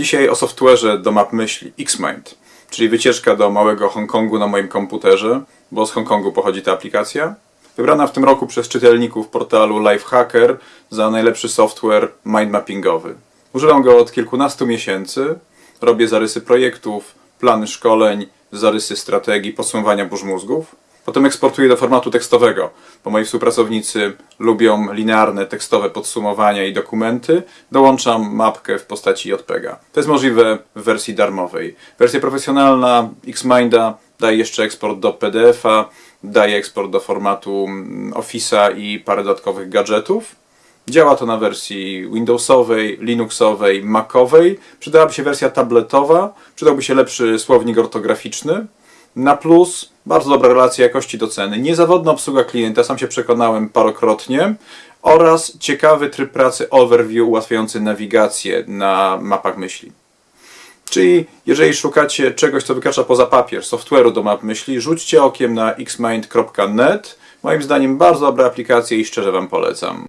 Dzisiaj o software'ze do map myśli Xmind, czyli wycieczka do małego Hongkongu na moim komputerze, bo z Hongkongu pochodzi ta aplikacja. Wybrana w tym roku przez czytelników portalu Lifehacker za najlepszy software mindmappingowy. Używam go od kilkunastu miesięcy, robię zarysy projektów, plany szkoleń, zarysy strategii, podsumowania burz mózgów. Potem eksportuję do formatu tekstowego, bo moi współpracownicy lubią linearne tekstowe podsumowania i dokumenty. Dołączam mapkę w postaci JPEGa. To jest możliwe w wersji darmowej. Wersja profesjonalna Xminda daje jeszcze eksport do PDF-a, daje eksport do formatu mm, Office'a i parę dodatkowych gadżetów. Działa to na wersji Windowsowej, Linuxowej, Macowej. Przydałaby się wersja tabletowa, przydałby się lepszy słownik ortograficzny. Na plus bardzo dobra relacja jakości do ceny, niezawodna obsługa klienta, sam się przekonałem parokrotnie oraz ciekawy tryb pracy overview ułatwiający nawigację na mapach myśli. Czyli jeżeli szukacie czegoś, co wykracza poza papier, software'u do map myśli, rzućcie okiem na xmind.net. Moim zdaniem bardzo dobra aplikacja i szczerze Wam polecam.